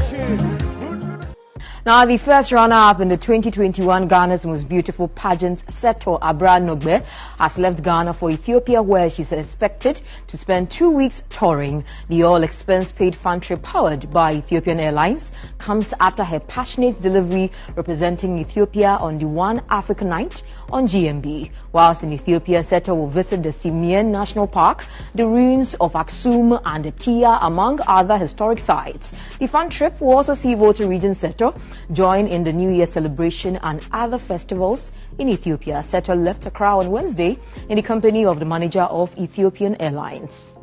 Thank. Now, the first runner-up in the 2021 Ghana's Most Beautiful pageant, Seto Abra Nogbe, has left Ghana for Ethiopia, where she's expected to spend two weeks touring. The all-expense-paid fan trip powered by Ethiopian Airlines comes after her passionate delivery representing Ethiopia on the One Africa Night on GMB. Whilst in Ethiopia, Seto will visit the Simien National Park, the ruins of Aksum and Tiya, among other historic sites. The fan trip will also see Volta Region Seto join in the New Year celebration and other festivals in Ethiopia. Seto left Accra on Wednesday in the company of the manager of Ethiopian Airlines.